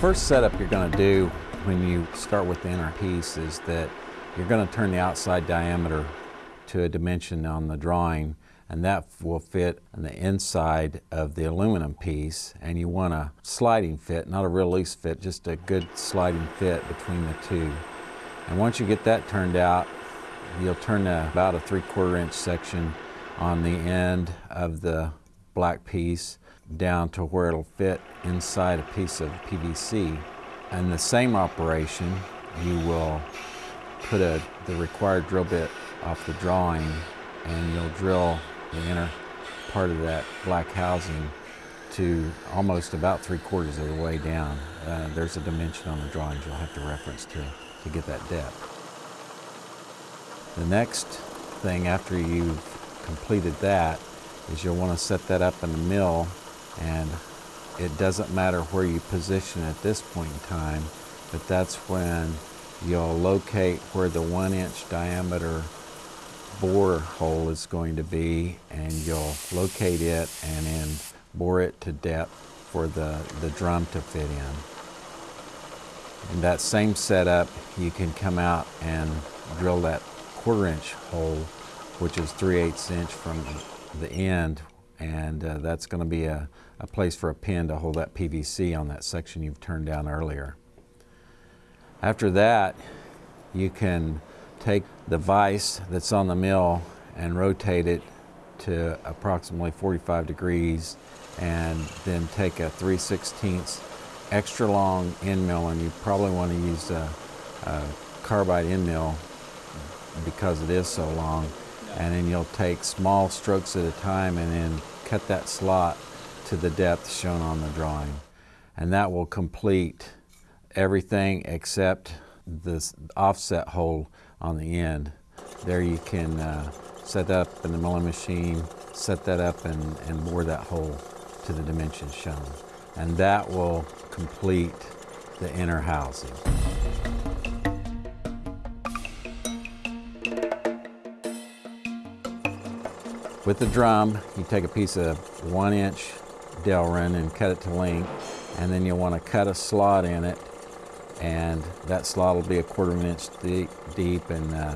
first setup you're going to do when you start with the inner piece is that you're going to turn the outside diameter to a dimension on the drawing and that will fit on the inside of the aluminum piece and you want a sliding fit, not a real loose fit, just a good sliding fit between the two. And once you get that turned out, you'll turn about a three quarter inch section on the end of the black piece down to where it'll fit inside a piece of PVC. And the same operation, you will put a, the required drill bit off the drawing and you'll drill the inner part of that black housing to almost about three quarters of the way down. Uh, there's a dimension on the drawings you'll have to reference to, to get that depth. The next thing after you've completed that is you'll want to set that up in the mill and it doesn't matter where you position at this point in time, but that's when you'll locate where the one inch diameter bore hole is going to be and you'll locate it and then bore it to depth for the, the drum to fit in. In that same setup, you can come out and drill that quarter inch hole, which is 3 eighths inch from the end, and uh, that's going to be a, a place for a pin to hold that PVC on that section you've turned down earlier. After that, you can take the vise that's on the mill and rotate it to approximately 45 degrees and then take a 3 16 extra long end mill and you probably want to use a, a carbide end mill because it is so long and then you'll take small strokes at a time and then cut that slot to the depth shown on the drawing and that will complete everything except this offset hole on the end. There you can uh, set up in the milling machine, set that up and, and bore that hole to the dimensions shown. And that will complete the inner housing. With the drum, you take a piece of one inch Delrin and cut it to length, and then you'll want to cut a slot in it and that slot will be a quarter of an inch deep, deep and uh,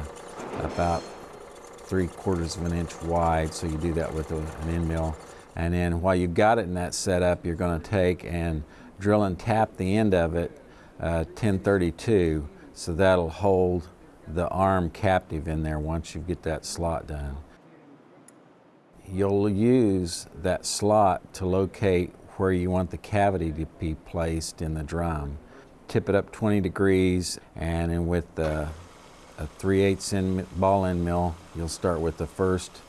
about three quarters of an inch wide so you do that with a, an end mill and then while you've got it in that setup you're going to take and drill and tap the end of it uh, 1032 so that'll hold the arm captive in there once you get that slot done. You'll use that slot to locate where you want the cavity to be placed in the drum tip it up 20 degrees and with the, a 3 8 in ball end mill you'll start with the first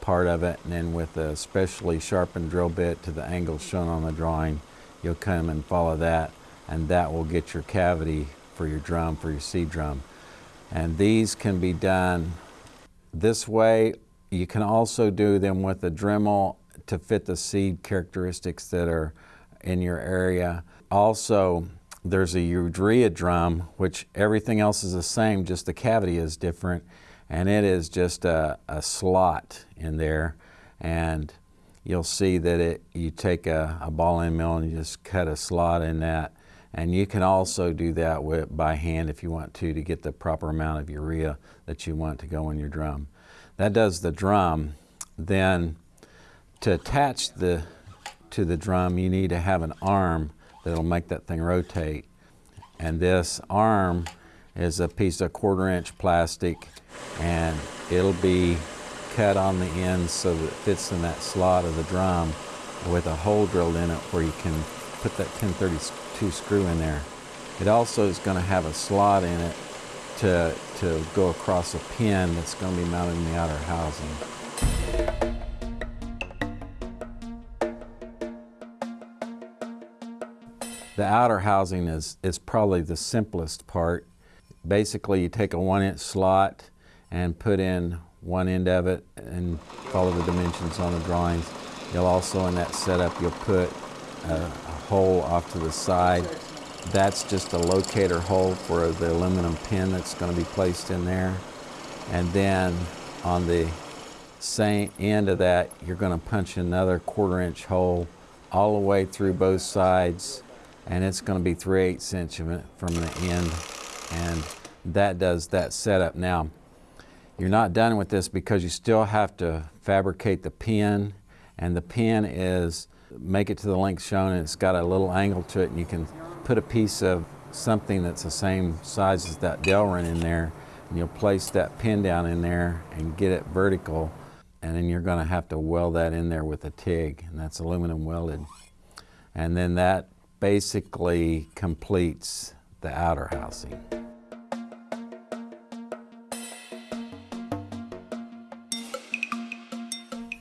part of it and then with a specially sharpened drill bit to the angle shown on the drawing you'll come and follow that and that will get your cavity for your drum, for your seed drum. And these can be done this way. You can also do them with a Dremel to fit the seed characteristics that are in your area. Also, there's a urea drum, which everything else is the same, just the cavity is different. And it is just a, a slot in there. And you'll see that it, you take a, a ball end mill and you just cut a slot in that. And you can also do that with, by hand if you want to, to get the proper amount of urea that you want to go in your drum. That does the drum. Then to attach the, to the drum, you need to have an arm that'll make that thing rotate. And this arm is a piece of quarter inch plastic and it'll be cut on the end so that it fits in that slot of the drum with a hole drilled in it where you can put that 1032 screw in there. It also is going to have a slot in it to, to go across a pin that's going to be mounted in the outer housing. The outer housing is, is probably the simplest part. Basically, you take a one inch slot and put in one end of it and follow the dimensions on the drawings. You'll also, in that setup, you'll put a, a hole off to the side. That's just a locator hole for the aluminum pin that's going to be placed in there. And then on the same end of that, you're going to punch another quarter inch hole all the way through both sides and it's going to be 3 8 inch from the end and that does that setup. Now you're not done with this because you still have to fabricate the pin and the pin is make it to the length shown and it's got a little angle to it and you can put a piece of something that's the same size as that Delrin in there and you'll place that pin down in there and get it vertical and then you're going to have to weld that in there with a TIG and that's aluminum welded and then that basically completes the outer housing.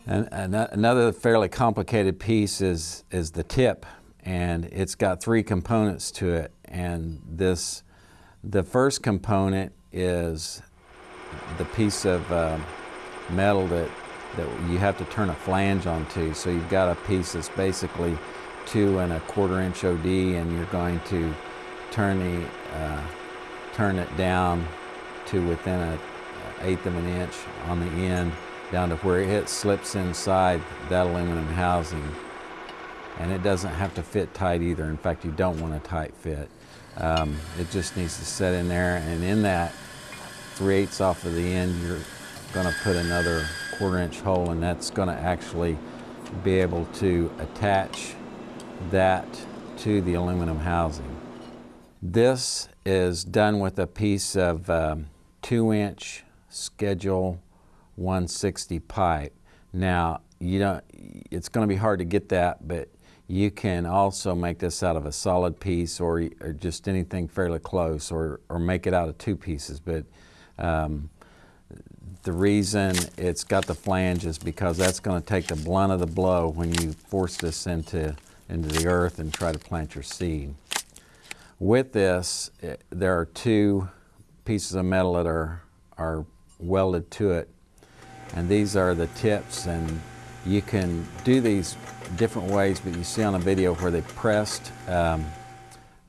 And, another fairly complicated piece is, is the tip and it's got three components to it and this the first component is the piece of uh, metal that, that you have to turn a flange onto so you've got a piece that's basically two and a quarter inch OD and you're going to turn the uh, turn it down to within a eighth of an inch on the end down to where it slips inside that aluminum housing. And it doesn't have to fit tight either. In fact, you don't want a tight fit. Um, it just needs to set in there and in that 3 eighths off of the end, you're going to put another quarter inch hole and that's going to actually be able to attach that to the aluminum housing. This is done with a piece of um, two inch schedule 160 pipe. Now, you don't, it's going to be hard to get that, but you can also make this out of a solid piece or, or just anything fairly close or, or make it out of two pieces. But um, the reason it's got the flange is because that's going to take the blunt of the blow when you force this into, into the earth and try to plant your seed. With this, it, eh, there are two pieces of metal that are, are welded to it and these are the tips and you can do these different ways but you see on a video where they pressed um,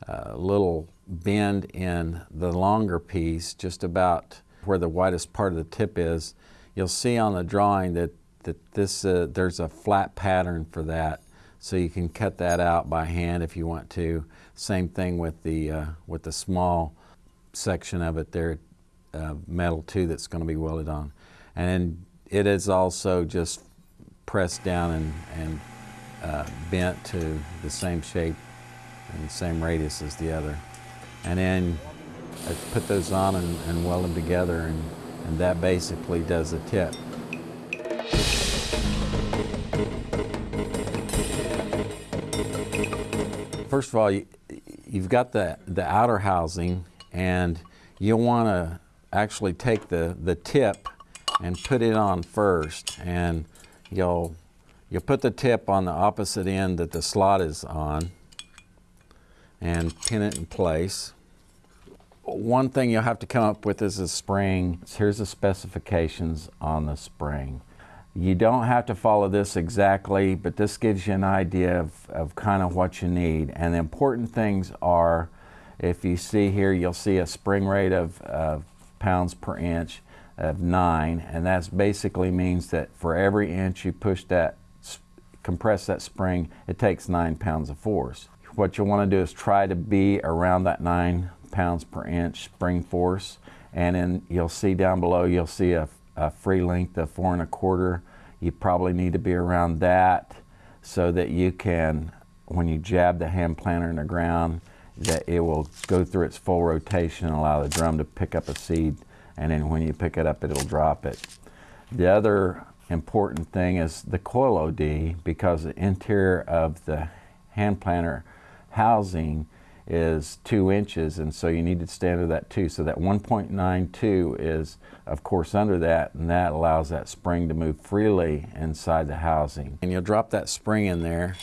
a little bend in the longer piece just about where the widest part of the tip is. You'll see on the drawing that that this uh, there's a flat pattern for that. So you can cut that out by hand if you want to. Same thing with the uh, with the small section of it there uh, metal too that's going to be welded on. And it is also just pressed down and, and uh, bent to the same shape and same radius as the other. And then I put those on and, and weld them together and, and that basically does the tip. First of all, you, you've got the, the outer housing and you'll want to actually take the, the tip and put it on first and you'll you'll put the tip on the opposite end that the slot is on and pin it in place. One thing you'll have to come up with is a spring. Here's the specifications on the spring. You don't have to follow this exactly, but this gives you an idea of, of kind of what you need. And the important things are, if you see here, you'll see a spring rate of, of pounds per inch of 9 and that basically means that for every inch you push that compress that spring it takes 9 pounds of force. What you want to do is try to be around that 9 pounds per inch spring force and then you'll see down below you'll see a, a free length of four and a quarter. You probably need to be around that so that you can when you jab the hand planter in the ground that it will go through its full rotation and allow the drum to pick up a seed and then when you pick it up it'll drop it. The other important thing is the coil OD because the interior of the hand planter housing is two inches and so you need to stay under that too. So that 1.92 is of course under that and that allows that spring to move freely inside the housing. And you'll drop that spring in there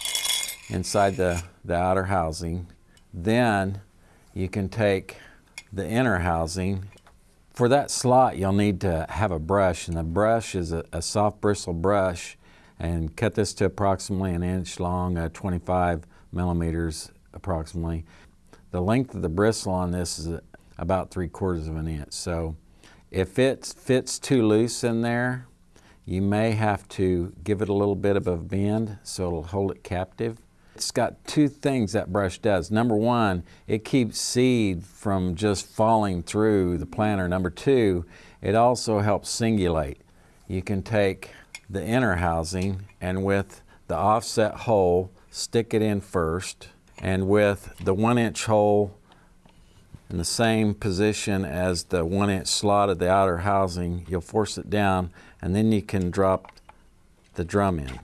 inside the, the outer housing. Then you can take the inner housing for that slot, you'll need to have a brush, and the brush is a, a soft bristle brush, and cut this to approximately an inch long, uh, 25 millimeters approximately. The length of the bristle on this is about three quarters of an inch. So if it fits too loose in there, you may have to give it a little bit of a bend so it'll hold it captive. It's got two things that brush does. Number one, it keeps seed from just falling through the planter. Number two, it also helps singulate. You can take the inner housing and with the offset hole, stick it in first, and with the one inch hole in the same position as the one inch slot of the outer housing, you'll force it down and then you can drop the drum in.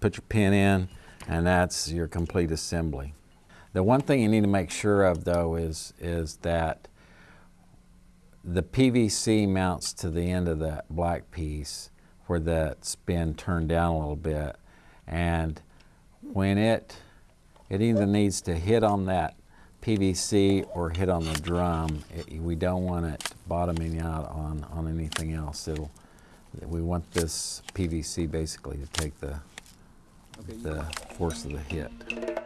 Put your pin in and that's your complete assembly. The one thing you need to make sure of though is, is that the PVC mounts to the end of that black piece where that's been turned down a little bit and when it it either needs to hit on that PVC or hit on the drum. It, we don't want it bottoming out on, on anything else. It'll, we want this PVC basically to take the, the force of the hit.